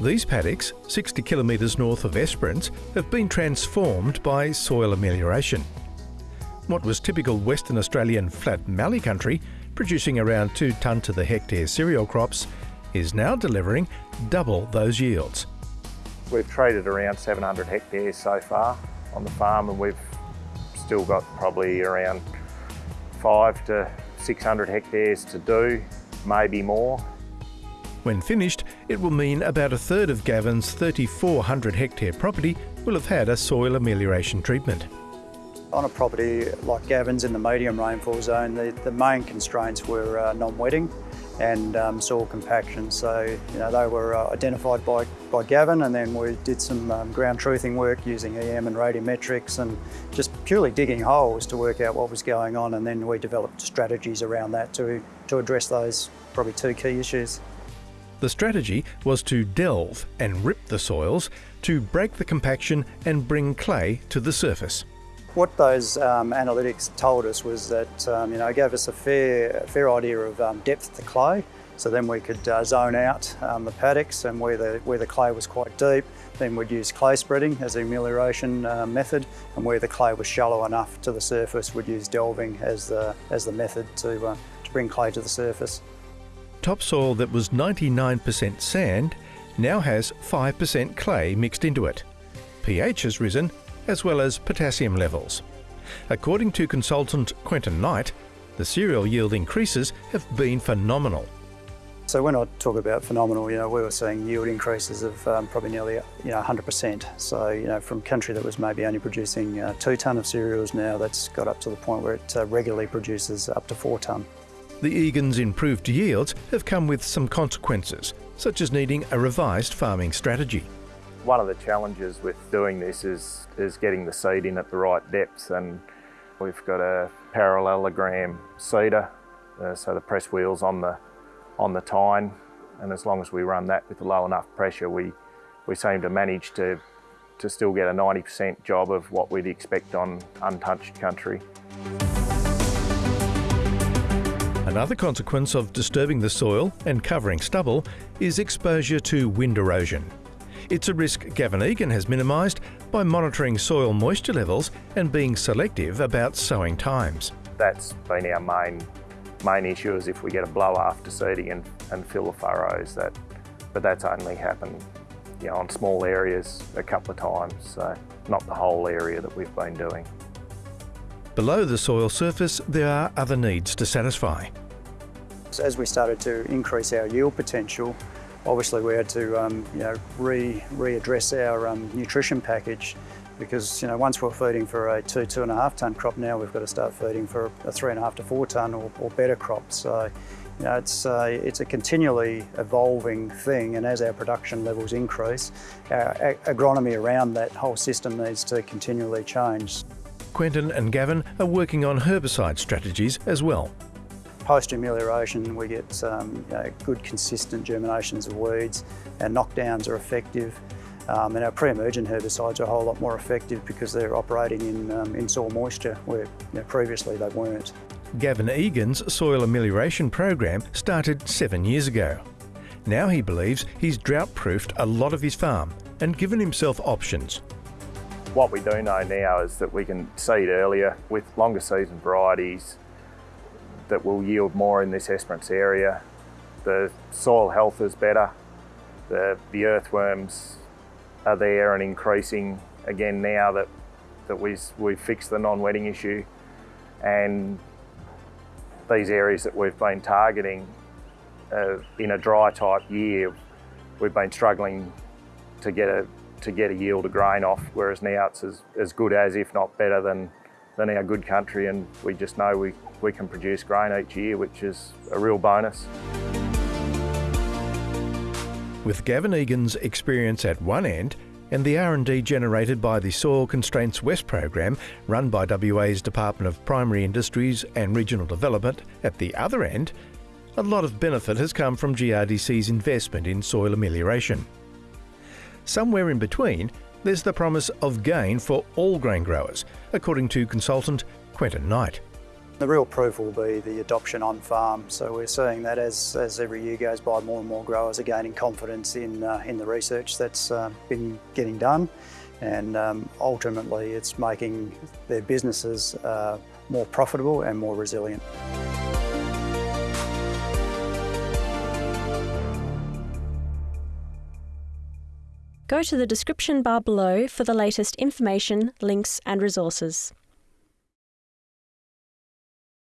These paddocks, 60 kilometres north of Esperance, have been transformed by soil amelioration. What was typical Western Australian flat mallee country, producing around 2 tonne to the hectare cereal crops, is now delivering double those yields. We've traded around 700 hectares so far on the farm and we've still got probably around 5 to 600 hectares to do, maybe more. When finished, it will mean about a third of Gavin's 3,400 hectare property will have had a soil amelioration treatment. On a property like Gavin's in the medium rainfall zone, the, the main constraints were uh, non-wetting and um, soil compaction. So, you know, they were uh, identified by, by Gavin and then we did some um, ground truthing work using EM and radiometrics and just purely digging holes to work out what was going on and then we developed strategies around that to, to address those probably two key issues. The strategy was to delve and rip the soils to break the compaction and bring clay to the surface. What those um, analytics told us was that, um, you know, gave us a fair, fair idea of um, depth to clay. So then we could uh, zone out um, the paddocks and where the, where the clay was quite deep, then we'd use clay spreading as the amelioration uh, method and where the clay was shallow enough to the surface, we'd use delving as the, as the method to, uh, to bring clay to the surface. Topsoil that was 99% sand now has 5% clay mixed into it. pH has risen as well as potassium levels. According to consultant Quentin Knight, the cereal yield increases have been phenomenal. So when I talk about phenomenal, you know, we were seeing yield increases of um, probably nearly, you know, 100%. So, you know, from country that was maybe only producing uh, two tonne of cereals now, that's got up to the point where it uh, regularly produces up to four tonne. The Egan's improved yields have come with some consequences, such as needing a revised farming strategy. One of the challenges with doing this is, is getting the seed in at the right depth and we've got a parallelogram seeder, uh, so the press wheels on the on the tine and as long as we run that with low enough pressure we, we seem to manage to, to still get a 90% job of what we'd expect on untouched country. Another consequence of disturbing the soil and covering stubble is exposure to wind erosion. It's a risk Gavin Egan has minimised by monitoring soil moisture levels and being selective about sowing times. That's been our main main issue is if we get a blow after seeding and, and fill the furrows. That, but that's only happened you know, on small areas a couple of times, so not the whole area that we've been doing. Below the soil surface, there are other needs to satisfy. As we started to increase our yield potential, obviously we had to um, you know, re readdress our um, nutrition package because you know once we're feeding for a two two and a half ton crop now we've got to start feeding for a three and a half to four ton or, or better crop so you know it's uh, it's a continually evolving thing and as our production levels increase our agronomy around that whole system needs to continually change. Quentin and Gavin are working on herbicide strategies as well. Post amelioration we get um, you know, good consistent germinations of weeds, our knockdowns are effective um, and our pre-emergent herbicides are a whole lot more effective because they're operating in, um, in soil moisture where you know, previously they weren't. Gavin Egan's soil amelioration program started seven years ago. Now he believes he's drought-proofed a lot of his farm and given himself options. What we do know now is that we can seed earlier with longer season varieties that will yield more in this Esperance area. The soil health is better, the, the earthworms are there and increasing again now that, that we, we've fixed the non-wetting issue. And these areas that we've been targeting uh, in a dry type year, we've been struggling to get a to get a yield of grain off, whereas now it's as, as good as, if not better than, than our good country, and we just know we, we can produce grain each year, which is a real bonus. With Gavin Egan's experience at one end and the R&D generated by the Soil Constraints West program run by WA's Department of Primary Industries and Regional Development at the other end, a lot of benefit has come from GRDC's investment in soil amelioration. Somewhere in between, there's the promise of gain for all grain growers, according to consultant Quentin Knight. The real proof will be the adoption on farm. So we're seeing that as, as every year goes by, more and more growers are gaining confidence in, uh, in the research that's uh, been getting done. And um, ultimately, it's making their businesses uh, more profitable and more resilient. Go to the description bar below for the latest information, links, and resources.